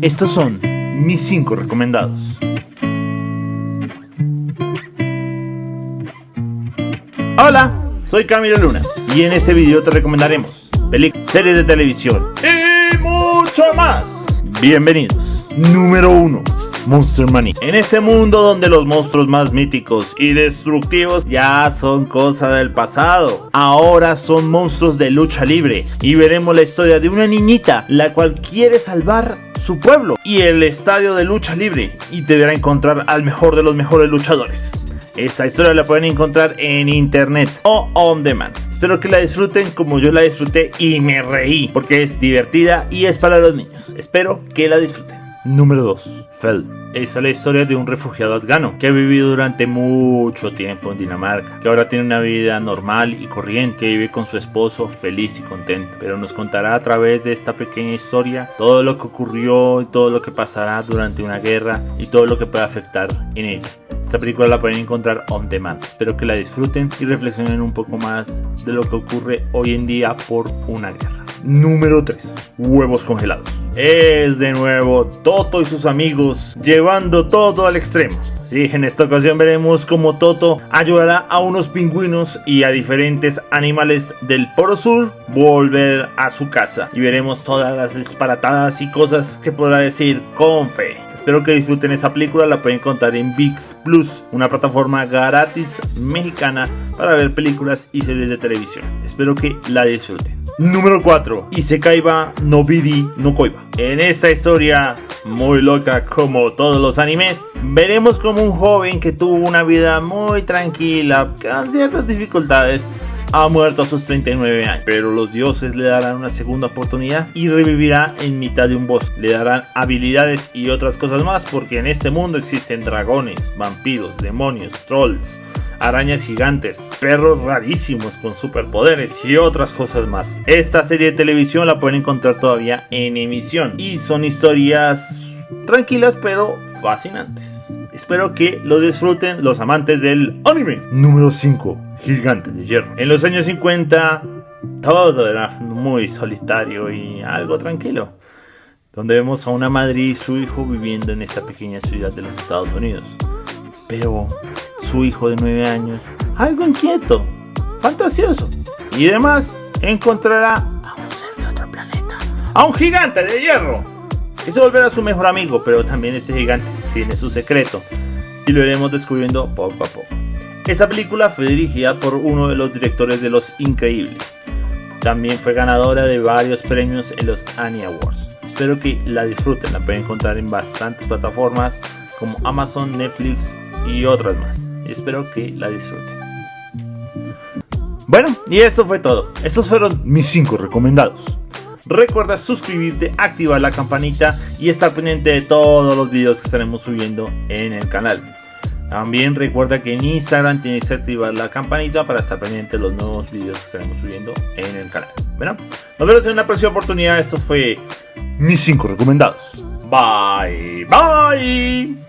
Estos son mis 5 recomendados. Hola, soy Camilo Luna y en este video te recomendaremos películas, series de televisión y mucho más. Bienvenidos. Número 1. Monster Money. En este mundo donde los monstruos más míticos y destructivos ya son cosa del pasado, ahora son monstruos de lucha libre y veremos la historia de una niñita la cual quiere salvar su pueblo y el estadio de lucha libre y deberá encontrar al mejor de los mejores luchadores. Esta historia la pueden encontrar en internet o on demand. Espero que la disfruten como yo la disfruté y me reí porque es divertida y es para los niños. Espero que la disfruten. Número 2. Fell. Esta es la historia de un refugiado afgano que ha vivido durante mucho tiempo en Dinamarca, que ahora tiene una vida normal y corriente, que vive con su esposo feliz y contento, pero nos contará a través de esta pequeña historia todo lo que ocurrió y todo lo que pasará durante una guerra y todo lo que puede afectar en ella. Esta película la pueden encontrar on demand. Espero que la disfruten y reflexionen un poco más de lo que ocurre hoy en día por una guerra. Número 3. Huevos congelados. Es de nuevo Toto y sus amigos llevando todo al extremo. Sí, en esta ocasión veremos cómo Toto ayudará a unos pingüinos y a diferentes animales del Polo Sur volver a su casa. Y veremos todas las disparatadas y cosas que podrá decir con fe. Espero que disfruten esa película, la pueden encontrar en VIX Plus, una plataforma gratis mexicana para ver películas y series de televisión. Espero que la disfruten. Número 4. Isekaiba Nobiri no Koiba. En esta historia muy loca como todos los animes, veremos como un joven que tuvo una vida muy tranquila, con ciertas dificultades, ha muerto a sus 39 años, pero los dioses le darán una segunda oportunidad y revivirá en mitad de un bosque. Le darán habilidades y otras cosas más porque en este mundo existen dragones, vampiros, demonios, trolls, arañas gigantes, perros rarísimos con superpoderes y otras cosas más. Esta serie de televisión la pueden encontrar todavía en emisión y son historias tranquilas pero fascinantes. Espero que lo disfruten los amantes del anime. Número 5. Gigante de hierro. En los años 50 todo era muy solitario y algo tranquilo. Donde vemos a una madre y su hijo viviendo en esta pequeña ciudad de los Estados Unidos. Pero su hijo de 9 años, algo inquieto, fantasioso. Y además encontrará a un ser de otro planeta. A un gigante de hierro. Que se volverá su mejor amigo, pero también ese gigante tiene su secreto. Y lo iremos descubriendo poco a poco. Esa película fue dirigida por uno de los directores de Los Increíbles. También fue ganadora de varios premios en los Annie Awards. Espero que la disfruten, la pueden encontrar en bastantes plataformas como Amazon, Netflix y otras más. Espero que la disfruten. Bueno, y eso fue todo. Esos fueron mis 5 recomendados. Recuerda suscribirte, activar la campanita y estar pendiente de todos los videos que estaremos subiendo en el canal. También recuerda que en Instagram tienes que activar la campanita para estar pendiente de los nuevos videos que estaremos subiendo en el canal. Bueno, nos vemos en una próxima oportunidad. Esto fue mis 5 recomendados. Bye, bye.